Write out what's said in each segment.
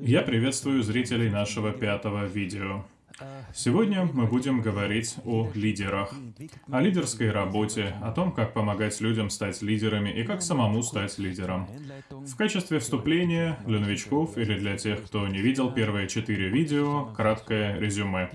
Я приветствую зрителей нашего пятого видео. Сегодня мы будем говорить о лидерах, о лидерской работе, о том, как помогать людям стать лидерами и как самому стать лидером. В качестве вступления для новичков или для тех, кто не видел первые четыре видео, краткое резюме.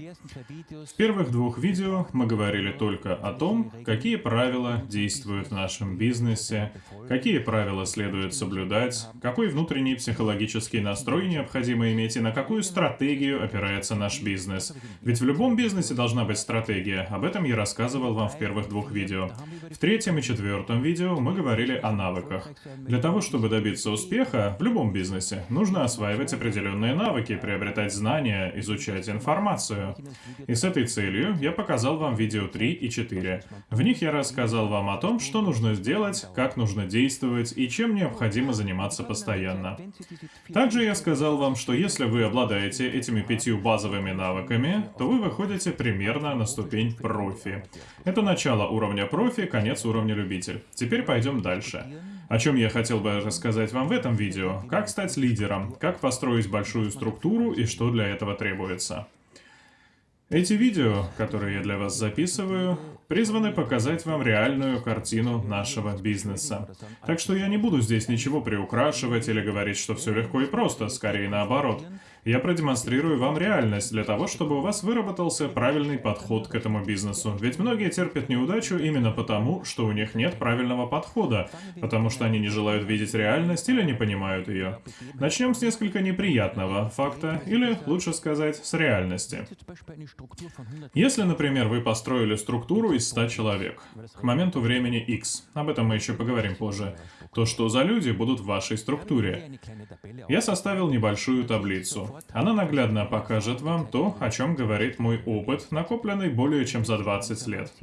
В первых двух видео мы говорили только о том, какие правила действуют в нашем бизнесе, какие правила следует соблюдать, какой внутренний психологический настрой необходимо иметь и на какую стратегию опирается наш бизнес. Ведь в любом бизнесе должна быть стратегия. Об этом я рассказывал вам в первых двух видео. В третьем и четвертом видео мы говорили о навыках. Для того, чтобы добиться успеха в любом бизнесе, нужно осваивать определенные навыки, приобретать знания, изучать информацию. И с этой целью я показал вам видео 3 и 4. В них я рассказал вам о том, что нужно сделать, как нужно действовать и чем необходимо заниматься постоянно. Также я сказал вам, что если вы обладаете этими пятью базовыми навыками, навыками, то вы выходите примерно на ступень профи. Это начало уровня профи, конец уровня любитель. Теперь пойдем дальше. О чем я хотел бы рассказать вам в этом видео. Как стать лидером, как построить большую структуру и что для этого требуется. Эти видео, которые я для вас записываю, призваны показать вам реальную картину нашего бизнеса. Так что я не буду здесь ничего приукрашивать или говорить, что все легко и просто, скорее наоборот. Я продемонстрирую вам реальность для того, чтобы у вас выработался правильный подход к этому бизнесу. Ведь многие терпят неудачу именно потому, что у них нет правильного подхода, потому что они не желают видеть реальность или не понимают ее. Начнем с несколько неприятного факта, или, лучше сказать, с реальности. Если, например, вы построили структуру из 100 человек, к моменту времени X, об этом мы еще поговорим позже, то что за люди будут в вашей структуре? Я составил небольшую таблицу. Она наглядно покажет вам то, о чем говорит мой опыт, накопленный более чем за 20 лет.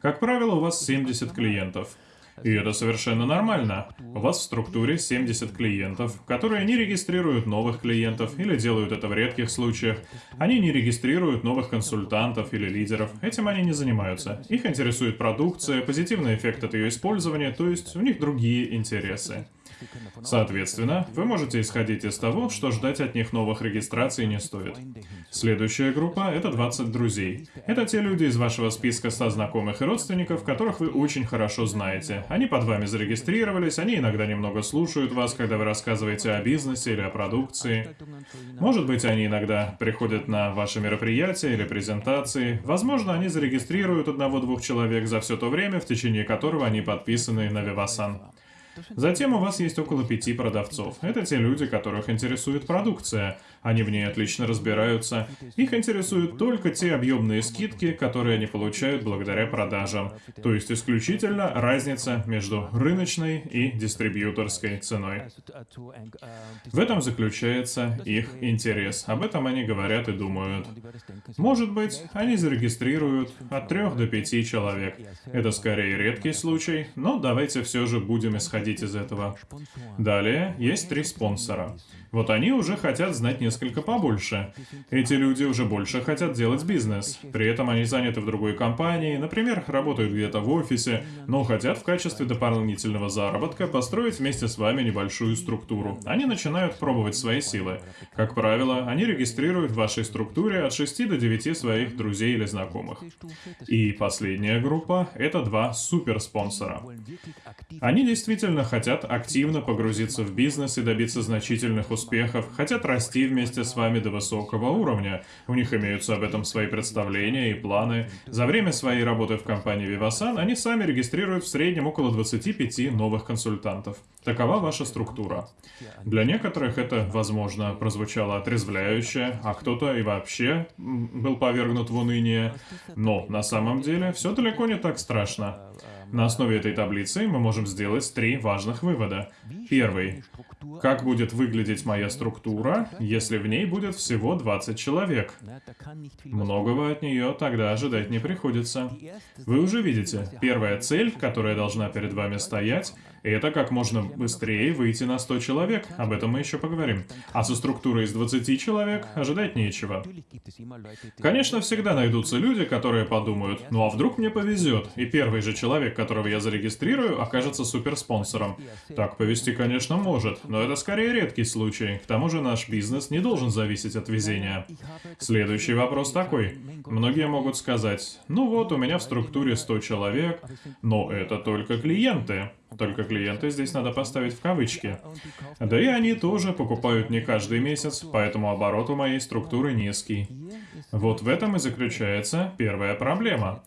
Как правило, у вас 70 клиентов. И это совершенно нормально. У вас в структуре 70 клиентов, которые не регистрируют новых клиентов или делают это в редких случаях. Они не регистрируют новых консультантов или лидеров. Этим они не занимаются. Их интересует продукция, позитивный эффект от ее использования, то есть у них другие интересы. Соответственно, вы можете исходить из того, что ждать от них новых регистраций не стоит. Следующая группа — это 20 друзей. Это те люди из вашего списка 100 знакомых и родственников, которых вы очень хорошо знаете. Они под вами зарегистрировались, они иногда немного слушают вас, когда вы рассказываете о бизнесе или о продукции. Может быть, они иногда приходят на ваши мероприятия или презентации. Возможно, они зарегистрируют одного-двух человек за все то время, в течение которого они подписаны на Vivasan. Затем у вас есть около пяти продавцов. Это те люди, которых интересует продукция. Они в ней отлично разбираются. Их интересуют только те объемные скидки, которые они получают благодаря продажам. То есть исключительно разница между рыночной и дистрибьюторской ценой. В этом заключается их интерес. Об этом они говорят и думают. Может быть, они зарегистрируют от трех до пяти человек. Это скорее редкий случай, но давайте все же будем исходить из этого. Далее есть три спонсора. Вот они уже хотят знать несколько побольше. Эти люди уже больше хотят делать бизнес. При этом они заняты в другой компании, например, работают где-то в офисе, но хотят в качестве дополнительного заработка построить вместе с вами небольшую структуру. Они начинают пробовать свои силы. Как правило, они регистрируют в вашей структуре от 6 до 9 своих друзей или знакомых. И последняя группа — это два суперспонсора. Они действительно хотят активно погрузиться в бизнес и добиться значительных успехов успехов, хотят расти вместе с вами до высокого уровня. У них имеются об этом свои представления и планы. За время своей работы в компании Vivasan они сами регистрируют в среднем около 25 новых консультантов. Такова ваша структура. Для некоторых это, возможно, прозвучало отрезвляюще, а кто-то и вообще был повергнут в уныние. Но на самом деле все далеко не так страшно. На основе этой таблицы мы можем сделать три важных вывода. Первый. Как будет выглядеть моя структура, если в ней будет всего 20 человек? Многого от нее тогда ожидать не приходится. Вы уже видите, первая цель, которая должна перед вами стоять, это как можно быстрее выйти на 100 человек, об этом мы еще поговорим. А со структурой из 20 человек ожидать нечего. Конечно, всегда найдутся люди, которые подумают, ну а вдруг мне повезет, и первый же человек, которого я зарегистрирую, окажется суперспонсором. Так повести, конечно, может, но это скорее редкий случай. К тому же наш бизнес не должен зависеть от везения. Следующий вопрос такой. Многие могут сказать, ну вот, у меня в структуре 100 человек, но это только клиенты. Только клиенты здесь надо поставить в кавычки. Да и они тоже покупают не каждый месяц, поэтому оборот у моей структуры низкий. Вот в этом и заключается первая проблема.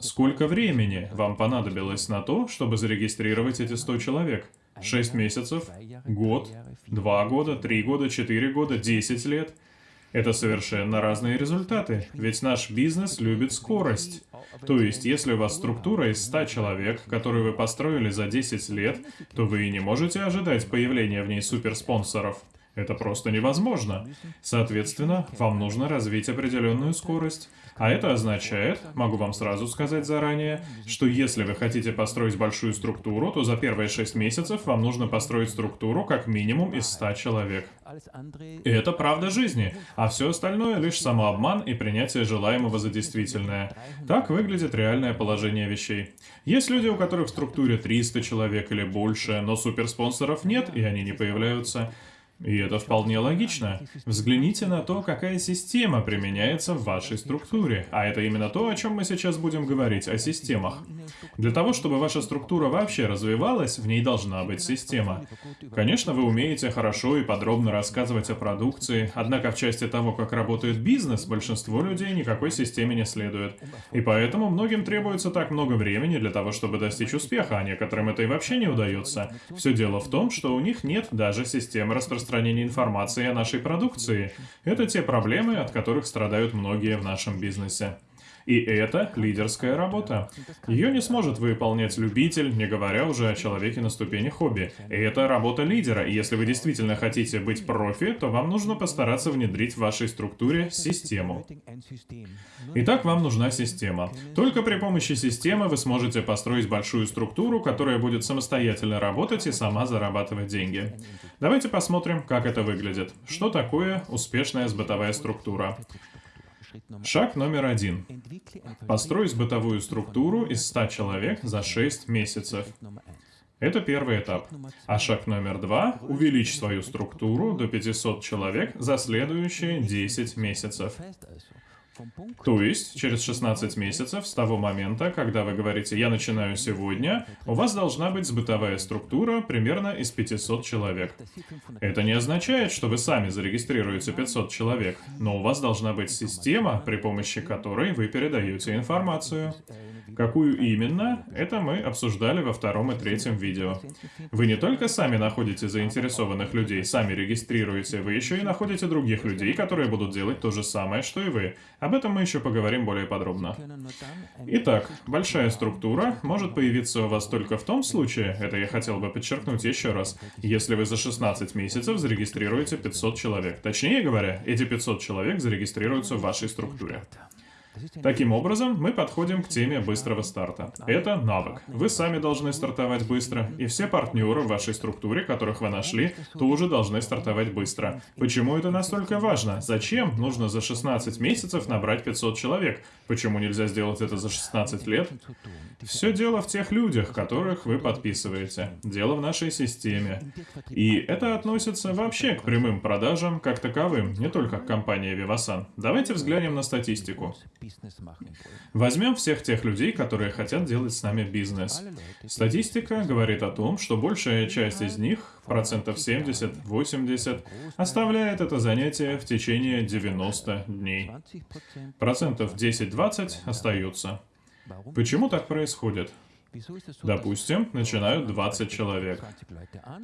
Сколько времени вам понадобилось на то, чтобы зарегистрировать эти 100 человек? 6 месяцев? Год? 2 года? 3 года? 4 года? 10 лет? Это совершенно разные результаты, ведь наш бизнес любит скорость. То есть, если у вас структура из 100 человек, которую вы построили за 10 лет, то вы и не можете ожидать появления в ней суперспонсоров. Это просто невозможно. Соответственно, вам нужно развить определенную скорость. А это означает, могу вам сразу сказать заранее, что если вы хотите построить большую структуру, то за первые 6 месяцев вам нужно построить структуру как минимум из 100 человек. И это правда жизни, а все остальное лишь самообман и принятие желаемого за действительное. Так выглядит реальное положение вещей. Есть люди, у которых в структуре 300 человек или больше, но суперспонсоров нет, и они не появляются. И это вполне логично. Взгляните на то, какая система применяется в вашей структуре. А это именно то, о чем мы сейчас будем говорить, о системах. Для того, чтобы ваша структура вообще развивалась, в ней должна быть система. Конечно, вы умеете хорошо и подробно рассказывать о продукции, однако в части того, как работает бизнес, большинство людей никакой системе не следует. И поэтому многим требуется так много времени для того, чтобы достичь успеха, а некоторым это и вообще не удается. Все дело в том, что у них нет даже системы распространения распространения информации о нашей продукции. Это те проблемы, от которых страдают многие в нашем бизнесе. И это лидерская работа. Ее не сможет выполнять любитель, не говоря уже о человеке на ступени хобби. И это работа лидера, и если вы действительно хотите быть профи, то вам нужно постараться внедрить в вашей структуре систему. Итак, вам нужна система. Только при помощи системы вы сможете построить большую структуру, которая будет самостоятельно работать и сама зарабатывать деньги. Давайте посмотрим, как это выглядит. Что такое успешная сбытовая структура? Шаг номер один. Построить бытовую структуру из 100 человек за 6 месяцев. Это первый этап. А шаг номер два – увеличь свою структуру до 500 человек за следующие 10 месяцев. То есть, через 16 месяцев с того момента, когда вы говорите «я начинаю сегодня», у вас должна быть сбытовая структура примерно из 500 человек. Это не означает, что вы сами зарегистрируете 500 человек, но у вас должна быть система, при помощи которой вы передаете информацию. Какую именно, это мы обсуждали во втором и третьем видео. Вы не только сами находите заинтересованных людей, сами регистрируете, вы еще и находите других людей, которые будут делать то же самое, что и вы. Об этом мы еще поговорим более подробно. Итак, большая структура может появиться у вас только в том случае, это я хотел бы подчеркнуть еще раз, если вы за 16 месяцев зарегистрируете 500 человек. Точнее говоря, эти 500 человек зарегистрируются в вашей структуре. Таким образом, мы подходим к теме быстрого старта. Это навык. Вы сами должны стартовать быстро, и все партнеры в вашей структуре, которых вы нашли, тоже должны стартовать быстро. Почему это настолько важно? Зачем нужно за 16 месяцев набрать 500 человек? Почему нельзя сделать это за 16 лет? Все дело в тех людях, которых вы подписываете. Дело в нашей системе. И это относится вообще к прямым продажам как таковым, не только к компании Vivasan. Давайте взглянем на статистику. Возьмем всех тех людей, которые хотят делать с нами бизнес. Статистика говорит о том, что большая часть из них, процентов 70-80, оставляет это занятие в течение 90 дней. Процентов 10-20 остаются. Почему так происходит? Допустим, начинают 20 человек.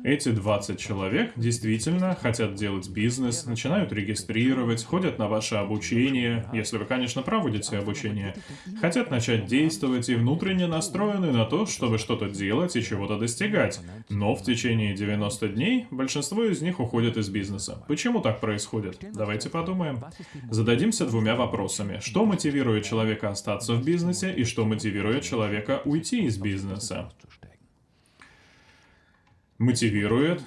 Эти 20 человек действительно хотят делать бизнес, начинают регистрировать, ходят на ваше обучение, если вы, конечно, проводите обучение, хотят начать действовать и внутренне настроены на то, чтобы что-то делать и чего-то достигать. Но в течение 90 дней большинство из них уходят из бизнеса. Почему так происходит? Давайте подумаем. Зададимся двумя вопросами. Что мотивирует человека остаться в бизнесе и что мотивирует человека уйти из бизнеса. Мотивирует,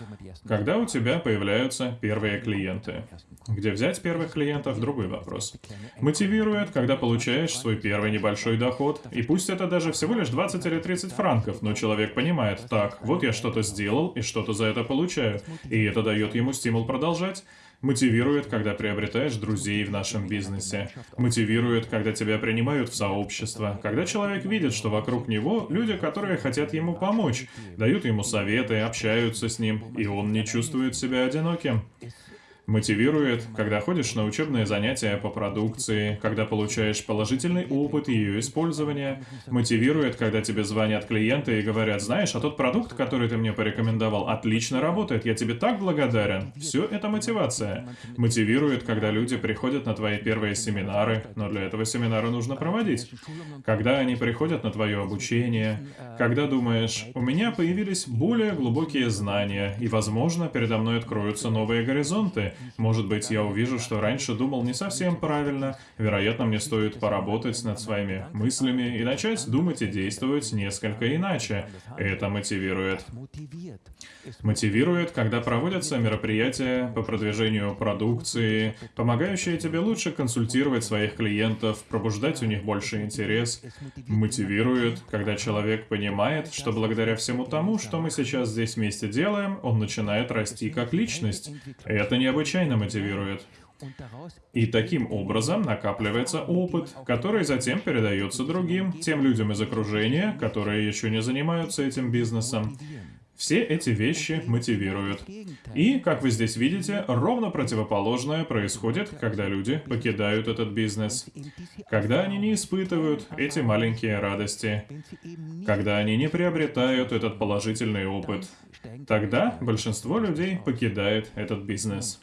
когда у тебя появляются первые клиенты. Где взять первых клиентов – другой вопрос. Мотивирует, когда получаешь свой первый небольшой доход, и пусть это даже всего лишь 20 или 30 франков, но человек понимает, так, вот я что-то сделал и что-то за это получаю, и это дает ему стимул продолжать. Мотивирует, когда приобретаешь друзей в нашем бизнесе. Мотивирует, когда тебя принимают в сообщество. Когда человек видит, что вокруг него люди, которые хотят ему помочь, дают ему советы, общаются с ним, и он не чувствует себя одиноким. Мотивирует, когда ходишь на учебные занятия по продукции, когда получаешь положительный опыт ее использования. Мотивирует, когда тебе звонят клиенты и говорят, знаешь, а тот продукт, который ты мне порекомендовал, отлично работает, я тебе так благодарен. Все это мотивация. Мотивирует, когда люди приходят на твои первые семинары, но для этого семинара нужно проводить. Когда они приходят на твое обучение, когда думаешь, у меня появились более глубокие знания, и, возможно, передо мной откроются новые горизонты, может быть, я увижу, что раньше думал не совсем правильно, вероятно, мне стоит поработать над своими мыслями и начать думать и действовать несколько иначе. Это мотивирует. Мотивирует, когда проводятся мероприятия по продвижению продукции, помогающие тебе лучше консультировать своих клиентов, пробуждать у них больше интерес. Мотивирует, когда человек понимает, что благодаря всему тому, что мы сейчас здесь вместе делаем, он начинает расти как личность. Это необычайно мотивирует. И таким образом накапливается опыт, который затем передается другим, тем людям из окружения, которые еще не занимаются этим бизнесом. Все эти вещи мотивируют. И, как вы здесь видите, ровно противоположное происходит, когда люди покидают этот бизнес. Когда они не испытывают эти маленькие радости. Когда они не приобретают этот положительный опыт. Тогда большинство людей покидает этот бизнес.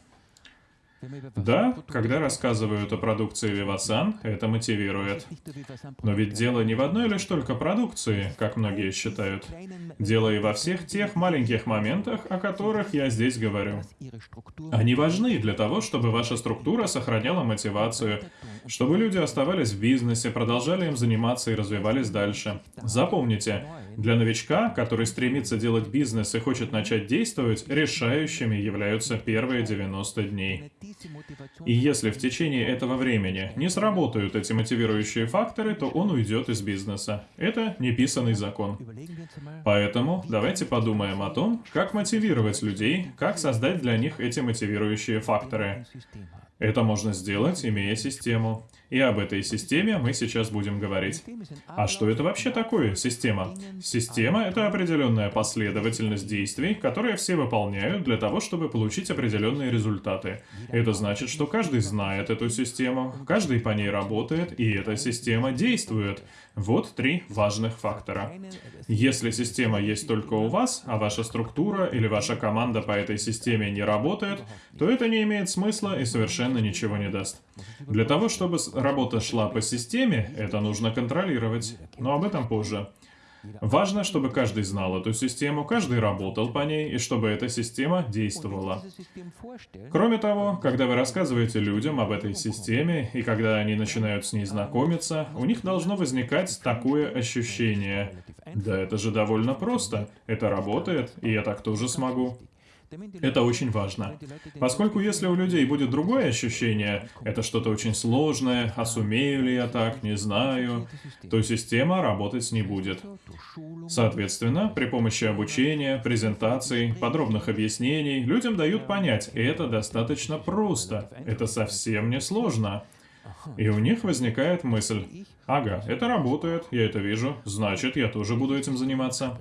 Да, когда рассказывают о продукции Vivasan, это мотивирует. Но ведь дело не в одной лишь только продукции, как многие считают. Дело и во всех тех маленьких моментах, о которых я здесь говорю. Они важны для того, чтобы ваша структура сохраняла мотивацию, чтобы люди оставались в бизнесе, продолжали им заниматься и развивались дальше. Запомните, для новичка, который стремится делать бизнес и хочет начать действовать, решающими являются первые 90 дней. И если в течение этого времени не сработают эти мотивирующие факторы, то он уйдет из бизнеса. Это неписанный закон. Поэтому давайте подумаем о том, как мотивировать людей, как создать для них эти мотивирующие факторы. Это можно сделать, имея систему. И об этой системе мы сейчас будем говорить. А что это вообще такое, система? Система — это определенная последовательность действий, которые все выполняют для того, чтобы получить определенные результаты. Это значит, что каждый знает эту систему, каждый по ней работает, и эта система действует. Вот три важных фактора. Если система есть только у вас, а ваша структура или ваша команда по этой системе не работает, то это не имеет смысла и совершенно ничего не даст. Для того, чтобы работа шла по системе, это нужно контролировать. Но об этом позже. Важно, чтобы каждый знал эту систему, каждый работал по ней, и чтобы эта система действовала. Кроме того, когда вы рассказываете людям об этой системе, и когда они начинают с ней знакомиться, у них должно возникать такое ощущение. Да это же довольно просто, это работает, и я так тоже смогу. Это очень важно. Поскольку если у людей будет другое ощущение, это что-то очень сложное, а сумею ли я так, не знаю, то система работать не будет. Соответственно, при помощи обучения, презентаций, подробных объяснений, людям дают понять, это достаточно просто, это совсем не сложно. И у них возникает мысль, ага, это работает, я это вижу, значит, я тоже буду этим заниматься.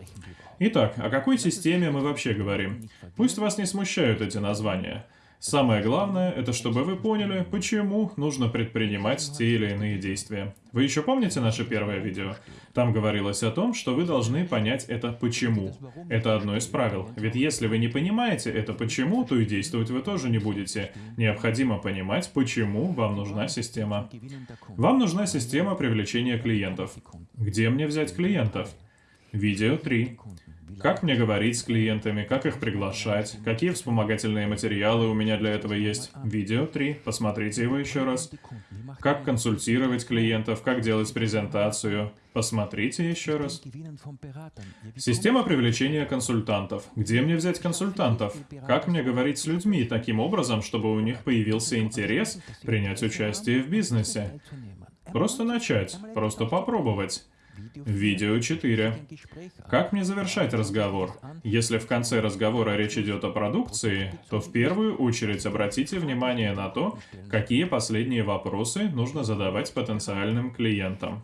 Итак, о какой системе мы вообще говорим? Пусть вас не смущают эти названия. Самое главное, это чтобы вы поняли, почему нужно предпринимать те или иные действия. Вы еще помните наше первое видео? Там говорилось о том, что вы должны понять это «почему». Это одно из правил. Ведь если вы не понимаете это «почему», то и действовать вы тоже не будете. Необходимо понимать, почему вам нужна система. Вам нужна система привлечения клиентов. Где мне взять клиентов? Видео 3. Как мне говорить с клиентами, как их приглашать, какие вспомогательные материалы у меня для этого есть. Видео 3, посмотрите его еще раз. как консультировать клиентов, как делать презентацию. Посмотрите еще раз. Система привлечения консультантов. Где мне взять консультантов? Как мне говорить с людьми таким образом, чтобы у них появился интерес принять участие в бизнесе? Просто начать, просто попробовать. Видео 4. Как мне завершать разговор? Если в конце разговора речь идет о продукции, то в первую очередь обратите внимание на то, какие последние вопросы нужно задавать потенциальным клиентам.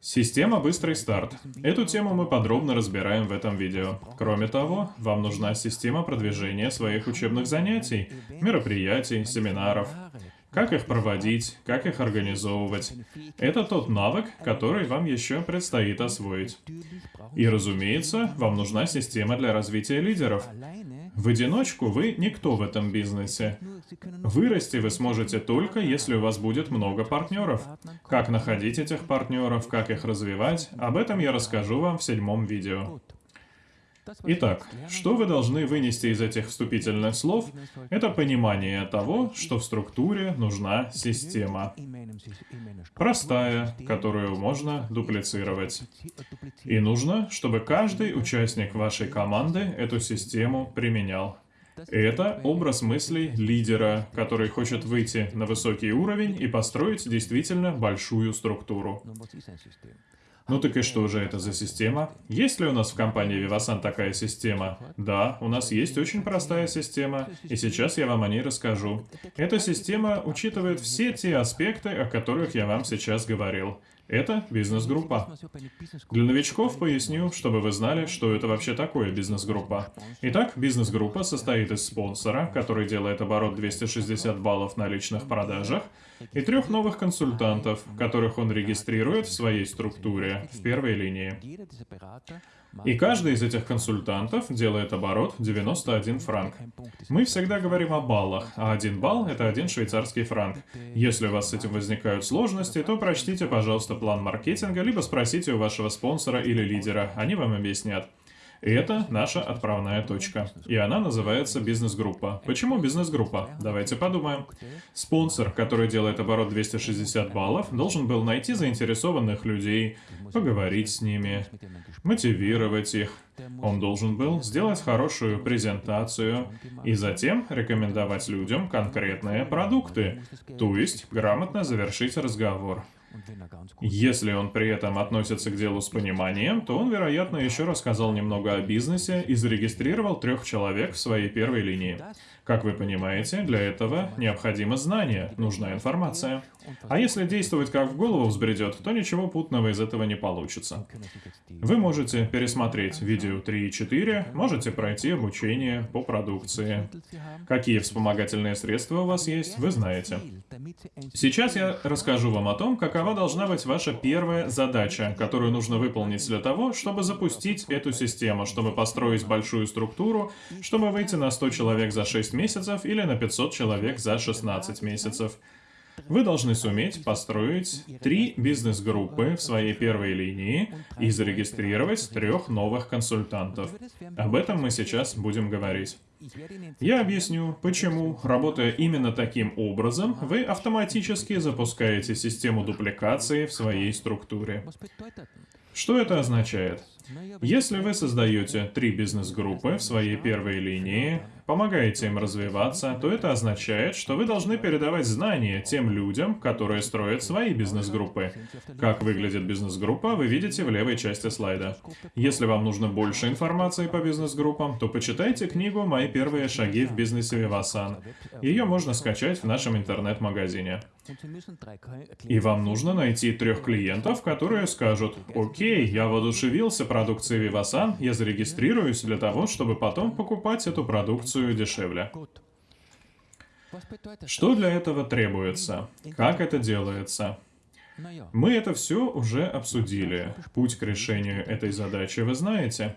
Система «Быстрый старт». Эту тему мы подробно разбираем в этом видео. Кроме того, вам нужна система продвижения своих учебных занятий, мероприятий, семинаров, как их проводить, как их организовывать. Это тот навык, который вам еще предстоит освоить. И, разумеется, вам нужна система для развития лидеров. В одиночку вы никто в этом бизнесе. Вырасти вы сможете только, если у вас будет много партнеров. Как находить этих партнеров, как их развивать, об этом я расскажу вам в седьмом видео. Итак, что вы должны вынести из этих вступительных слов, это понимание того, что в структуре нужна система. Простая, которую можно дуплицировать. И нужно, чтобы каждый участник вашей команды эту систему применял. Это образ мыслей лидера, который хочет выйти на высокий уровень и построить действительно большую структуру. Ну так и что же это за система? Есть ли у нас в компании Vivasan такая система? Да, у нас есть очень простая система, и сейчас я вам о ней расскажу. Эта система учитывает все те аспекты, о которых я вам сейчас говорил. Это бизнес-группа. Для новичков поясню, чтобы вы знали, что это вообще такое бизнес-группа. Итак, бизнес-группа состоит из спонсора, который делает оборот 260 баллов на личных продажах, и трех новых консультантов, которых он регистрирует в своей структуре в первой линии. И каждый из этих консультантов делает оборот 91 франк. Мы всегда говорим о баллах, а один балл — это один швейцарский франк. Если у вас с этим возникают сложности, то прочтите, пожалуйста, план маркетинга, либо спросите у вашего спонсора или лидера, они вам объяснят. И это наша отправная точка. И она называется бизнес-группа. Почему бизнес-группа? Давайте подумаем. Спонсор, который делает оборот 260 баллов, должен был найти заинтересованных людей, поговорить с ними, мотивировать их. Он должен был сделать хорошую презентацию и затем рекомендовать людям конкретные продукты, то есть грамотно завершить разговор. Если он при этом относится к делу с пониманием, то он, вероятно, еще рассказал немного о бизнесе и зарегистрировал трех человек в своей первой линии. Как вы понимаете, для этого необходимо знание, нужна информация. А если действовать как в голову взбредет, то ничего путного из этого не получится. Вы можете пересмотреть видео 3 и 4, можете пройти обучение по продукции. Какие вспомогательные средства у вас есть, вы знаете. Сейчас я расскажу вам о том, какова должна быть ваша первая задача, которую нужно выполнить для того, чтобы запустить эту систему, чтобы построить большую структуру, чтобы выйти на 100 человек за 6 месяцев или на 500 человек за 16 месяцев. Вы должны суметь построить три бизнес-группы в своей первой линии и зарегистрировать трех новых консультантов. Об этом мы сейчас будем говорить. Я объясню, почему, работая именно таким образом, вы автоматически запускаете систему дупликации в своей структуре. Что это означает? Если вы создаете три бизнес-группы в своей первой линии, помогаете им развиваться, то это означает, что вы должны передавать знания тем людям, которые строят свои бизнес-группы. Как выглядит бизнес-группа, вы видите в левой части слайда. Если вам нужно больше информации по бизнес-группам, то почитайте книгу «Мои первые шаги в бизнесе Вивасан». Ее можно скачать в нашем интернет-магазине. И вам нужно найти трех клиентов, которые скажут, «Окей, я воодушевился продукцией Вивасан, я зарегистрируюсь для того, чтобы потом покупать эту продукцию продукцию дешевле. Что для этого требуется? Как это делается? Мы это все уже обсудили. Путь к решению этой задачи вы знаете.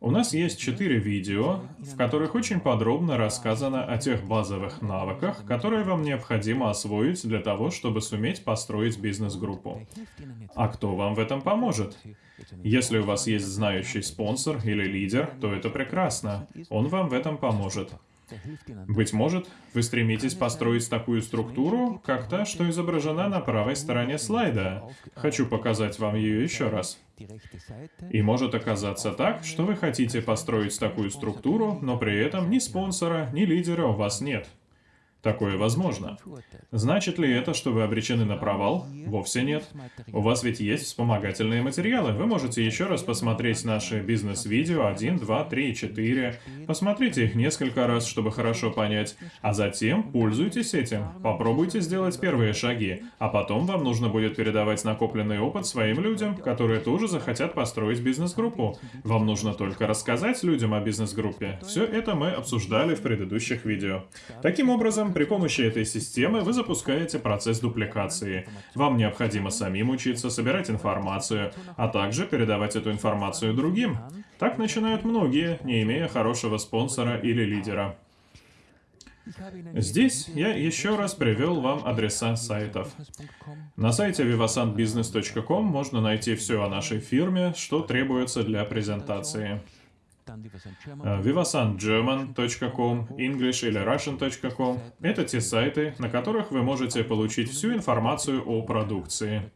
У нас есть четыре видео, в которых очень подробно рассказано о тех базовых навыках, которые вам необходимо освоить для того, чтобы суметь построить бизнес-группу. А кто вам в этом поможет? Если у вас есть знающий спонсор или лидер, то это прекрасно. Он вам в этом поможет. Быть может, вы стремитесь построить такую структуру, как та, что изображена на правой стороне слайда. Хочу показать вам ее еще раз. И может оказаться так, что вы хотите построить такую структуру, но при этом ни спонсора, ни лидера у вас нет. Такое возможно. Значит ли это, что вы обречены на провал? Вовсе нет. У вас ведь есть вспомогательные материалы. Вы можете еще раз посмотреть наши бизнес-видео 1, 2, 3 и 4. Посмотрите их несколько раз, чтобы хорошо понять. А затем пользуйтесь этим. Попробуйте сделать первые шаги. А потом вам нужно будет передавать накопленный опыт своим людям, которые тоже захотят построить бизнес-группу. Вам нужно только рассказать людям о бизнес-группе. Все это мы обсуждали в предыдущих видео. Таким образом, при помощи этой системы вы запускаете процесс дупликации. Вам необходимо самим учиться собирать информацию, а также передавать эту информацию другим. Так начинают многие, не имея хорошего спонсора или лидера. Здесь я еще раз привел вам адреса сайтов. На сайте vivasantbusiness.com можно найти все о нашей фирме, что требуется для презентации. vivasantgerman.com, English или Russian.com — это те сайты, на которых вы можете получить всю информацию о продукции.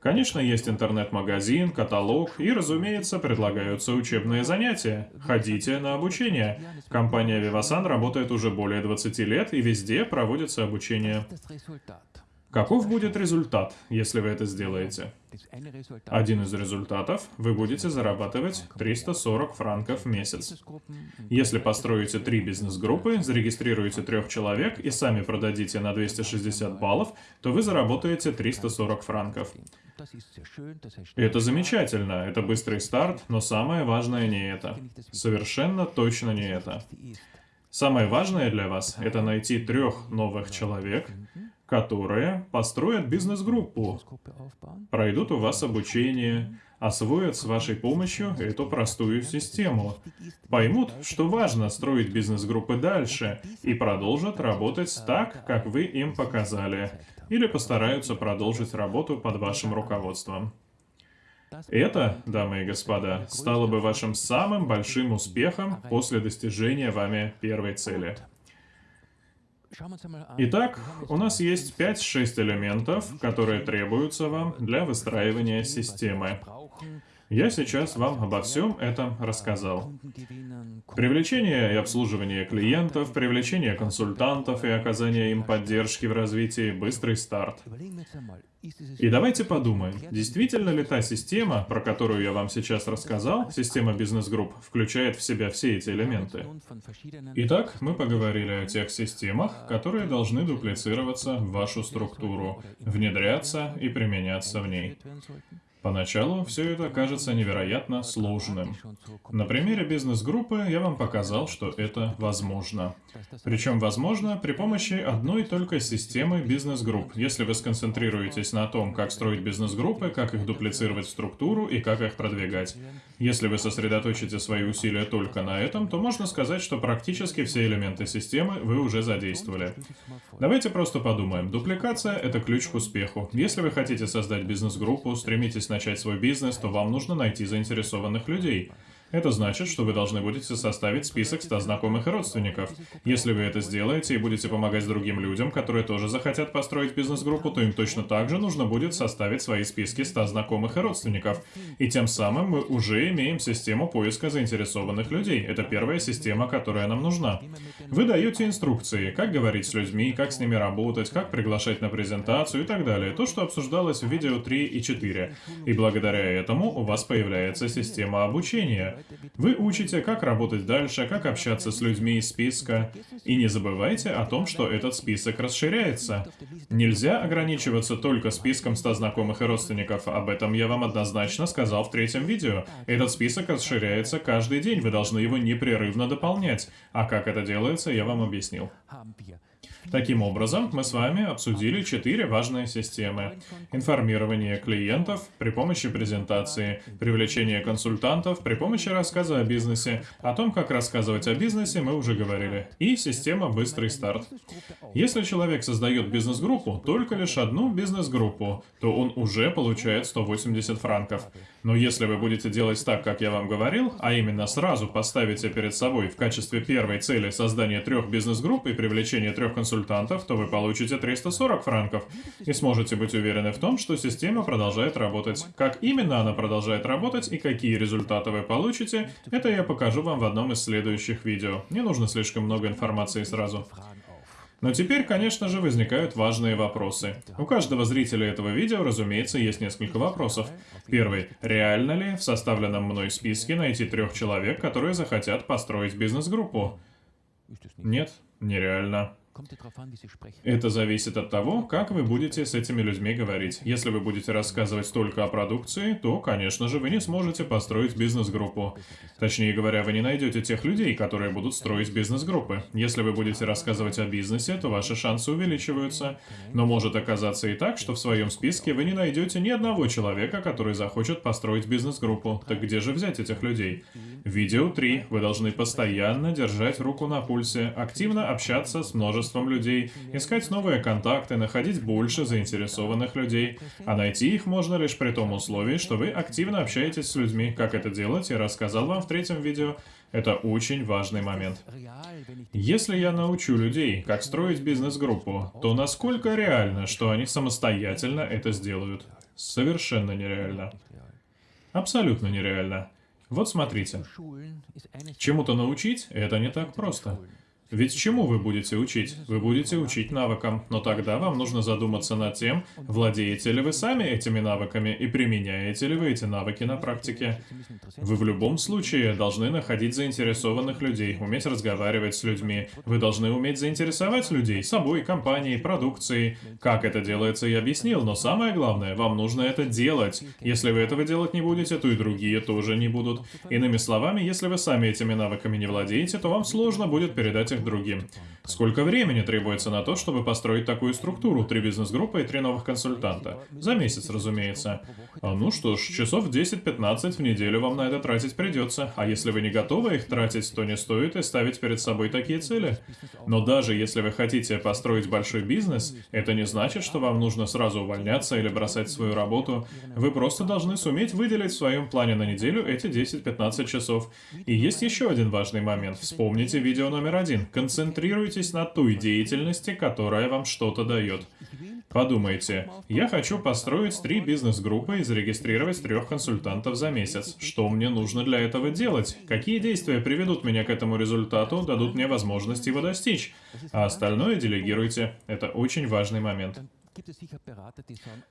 Конечно, есть интернет-магазин, каталог и, разумеется, предлагаются учебные занятия. Ходите на обучение. Компания Vivasan работает уже более 20 лет и везде проводится обучение. Каков будет результат, если вы это сделаете? Один из результатов – вы будете зарабатывать 340 франков в месяц. Если построите три бизнес-группы, зарегистрируете трех человек и сами продадите на 260 баллов, то вы заработаете 340 франков. Это замечательно, это быстрый старт, но самое важное не это. Совершенно точно не это. Самое важное для вас – это найти трех новых человек, которые построят бизнес-группу, пройдут у вас обучение, освоят с вашей помощью эту простую систему, поймут, что важно строить бизнес-группы дальше и продолжат работать так, как вы им показали, или постараются продолжить работу под вашим руководством. Это, дамы и господа, стало бы вашим самым большим успехом после достижения вами первой цели. Итак, у нас есть 5-6 элементов, которые требуются вам для выстраивания системы. Я сейчас вам обо всем этом рассказал. Привлечение и обслуживание клиентов, привлечение консультантов и оказание им поддержки в развитии, быстрый старт. И давайте подумаем, действительно ли та система, про которую я вам сейчас рассказал, система бизнес-групп, включает в себя все эти элементы? Итак, мы поговорили о тех системах, которые должны дуплицироваться в вашу структуру, внедряться и применяться в ней. Поначалу все это кажется невероятно сложным. На примере бизнес-группы я вам показал, что это возможно. Причем возможно при помощи одной только системы бизнес-групп, если вы сконцентрируетесь на том, как строить бизнес-группы, как их дуплицировать в структуру и как их продвигать. Если вы сосредоточите свои усилия только на этом, то можно сказать, что практически все элементы системы вы уже задействовали. Давайте просто подумаем. Дупликация — это ключ к успеху. Если вы хотите создать бизнес-группу, стремитесь начать свой бизнес, то вам нужно найти заинтересованных людей. Это значит, что вы должны будете составить список 100 знакомых и родственников. Если вы это сделаете и будете помогать другим людям, которые тоже захотят построить бизнес-группу, то им точно так же нужно будет составить свои списки 100 знакомых и родственников. И тем самым мы уже имеем систему поиска заинтересованных людей. Это первая система, которая нам нужна. Вы даете инструкции, как говорить с людьми, как с ними работать, как приглашать на презентацию и так далее. То, что обсуждалось в видео 3 и 4. И благодаря этому у вас появляется система обучения. Вы учите, как работать дальше, как общаться с людьми из списка. И не забывайте о том, что этот список расширяется. Нельзя ограничиваться только списком 100 знакомых и родственников. Об этом я вам однозначно сказал в третьем видео. Этот список расширяется каждый день, вы должны его непрерывно дополнять. А как это делается, я вам объяснил. Таким образом, мы с вами обсудили четыре важные системы. Информирование клиентов при помощи презентации, привлечение консультантов при помощи рассказа о бизнесе, о том, как рассказывать о бизнесе, мы уже говорили, и система «Быстрый старт». Если человек создает бизнес-группу, только лишь одну бизнес-группу, то он уже получает 180 франков. Но если вы будете делать так, как я вам говорил, а именно сразу поставите перед собой в качестве первой цели создание трех бизнес-групп и привлечение трех консультантов, то вы получите 340 франков и сможете быть уверены в том, что система продолжает работать. Как именно она продолжает работать и какие результаты вы получите, это я покажу вам в одном из следующих видео. Не нужно слишком много информации сразу. Но теперь, конечно же, возникают важные вопросы. У каждого зрителя этого видео, разумеется, есть несколько вопросов. Первый. Реально ли в составленном мной списке найти трех человек, которые захотят построить бизнес-группу? Нет, нереально. Это зависит от того, как вы будете с этими людьми говорить. Если вы будете рассказывать только о продукции, то, конечно же, вы не сможете построить бизнес-группу. Точнее говоря, вы не найдете тех людей, которые будут строить бизнес-группы. Если вы будете рассказывать о бизнесе, то ваши шансы увеличиваются. Но может оказаться и так, что в своем списке вы не найдете ни одного человека, который захочет построить бизнес-группу. Так где же взять этих людей? Видео 3. Вы должны постоянно держать руку на пульсе, активно общаться с множеством людей, искать новые контакты, находить больше заинтересованных людей, а найти их можно лишь при том условии, что вы активно общаетесь с людьми. Как это делать, я рассказал вам в третьем видео. Это очень важный момент. Если я научу людей, как строить бизнес-группу, то насколько реально, что они самостоятельно это сделают? Совершенно нереально. Абсолютно нереально. Вот смотрите. Чему-то научить – это не так просто. Ведь чему вы будете учить? Вы будете учить навыкам, но тогда вам нужно задуматься над тем, владеете ли вы сами этими навыками и применяете ли вы эти навыки на практике. Вы в любом случае должны находить заинтересованных людей, уметь разговаривать с людьми. Вы должны уметь заинтересовать людей собой, компанией, продукцией. Как это делается, я объяснил, но самое главное, вам нужно это делать. Если вы этого делать не будете, то и другие тоже не будут. Иными словами, если вы сами этими навыками не владеете, то вам сложно будет передать их другим. Сколько времени требуется на то, чтобы построить такую структуру, три бизнес-группы и три новых консультанта? За месяц, разумеется. А ну что ж, часов 10-15 в неделю вам на это тратить придется, а если вы не готовы их тратить, то не стоит и ставить перед собой такие цели. Но даже если вы хотите построить большой бизнес, это не значит, что вам нужно сразу увольняться или бросать свою работу. Вы просто должны суметь выделить в своем плане на неделю эти 10-15 часов. И есть еще один важный момент. Вспомните видео номер один. Концентрируйтесь на той деятельности, которая вам что-то дает. Подумайте, я хочу построить три бизнес-группы и зарегистрировать трех консультантов за месяц. Что мне нужно для этого делать? Какие действия приведут меня к этому результату, дадут мне возможность его достичь? А остальное делегируйте. Это очень важный момент.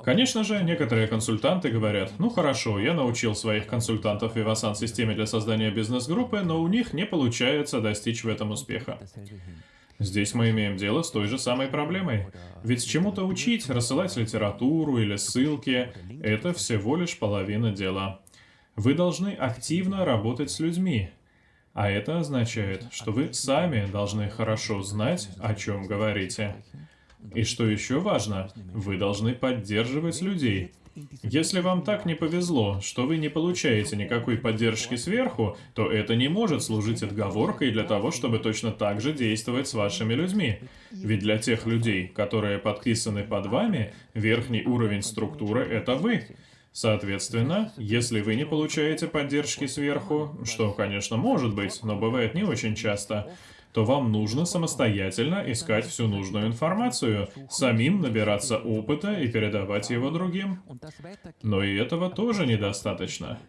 Конечно же, некоторые консультанты говорят, ну хорошо, я научил своих консультантов Vivasan системе для создания бизнес-группы, но у них не получается достичь в этом успеха. Здесь мы имеем дело с той же самой проблемой. Ведь чему-то учить, рассылать литературу или ссылки – это всего лишь половина дела. Вы должны активно работать с людьми. А это означает, что вы сами должны хорошо знать, о чем говорите. И что еще важно, вы должны поддерживать людей. Если вам так не повезло, что вы не получаете никакой поддержки сверху, то это не может служить отговоркой для того, чтобы точно так же действовать с вашими людьми. Ведь для тех людей, которые подписаны под вами, верхний уровень структуры — это вы. Соответственно, если вы не получаете поддержки сверху, что, конечно, может быть, но бывает не очень часто, то вам нужно самостоятельно искать всю нужную информацию, самим набираться опыта и передавать его другим. Но и этого тоже недостаточно.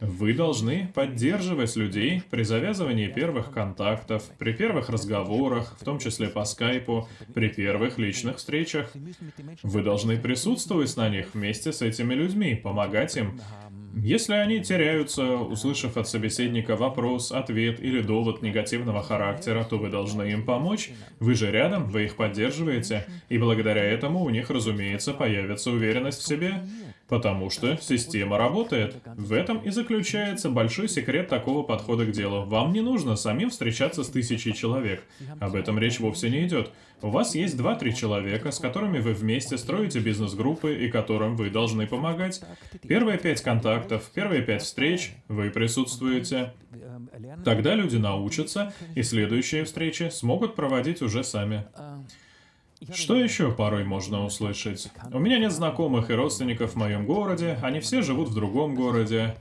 Вы должны поддерживать людей при завязывании первых контактов, при первых разговорах, в том числе по скайпу, при первых личных встречах. Вы должны присутствовать на них вместе с этими людьми, помогать им, если они теряются, услышав от собеседника вопрос, ответ или довод негативного характера, то вы должны им помочь. Вы же рядом, вы их поддерживаете, и благодаря этому у них, разумеется, появится уверенность в себе. Потому что система работает. В этом и заключается большой секрет такого подхода к делу. Вам не нужно самим встречаться с тысячей человек. Об этом речь вовсе не идет. У вас есть 2-3 человека, с которыми вы вместе строите бизнес-группы и которым вы должны помогать. Первые пять контактов, первые пять встреч, вы присутствуете. Тогда люди научатся, и следующие встречи смогут проводить уже сами. Что еще порой можно услышать? У меня нет знакомых и родственников в моем городе, они все живут в другом городе.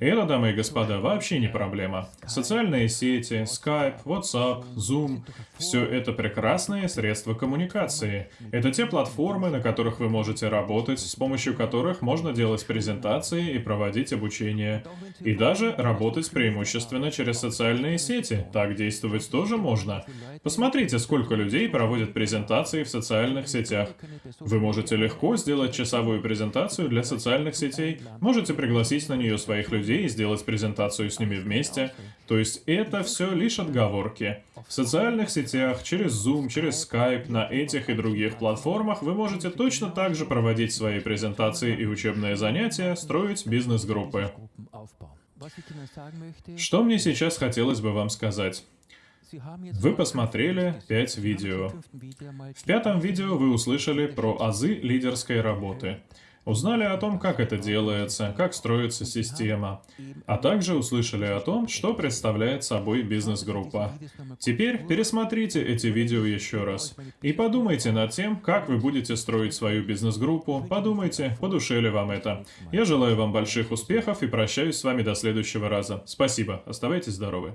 И это, дамы и господа, вообще не проблема. Социальные сети, Skype, WhatsApp, Zoom — все это прекрасные средства коммуникации. Это те платформы, на которых вы можете работать, с помощью которых можно делать презентации и проводить обучение. И даже работать преимущественно через социальные сети. Так действовать тоже можно. Посмотрите, сколько людей проводят презентации в социальных сетях. Вы можете легко сделать часовую презентацию для социальных сетей, можете пригласить на нее своих людей и сделать презентацию с ними вместе. То есть это все лишь отговорки. В социальных сетях, через Zoom, через Skype, на этих и других платформах вы можете точно так же проводить свои презентации и учебные занятия, строить бизнес-группы. Что мне сейчас хотелось бы вам сказать? Вы посмотрели 5 видео. В пятом видео вы услышали про азы лидерской работы. Узнали о том, как это делается, как строится система, а также услышали о том, что представляет собой бизнес-группа. Теперь пересмотрите эти видео еще раз и подумайте над тем, как вы будете строить свою бизнес-группу, подумайте, по душе ли вам это. Я желаю вам больших успехов и прощаюсь с вами до следующего раза. Спасибо, оставайтесь здоровы.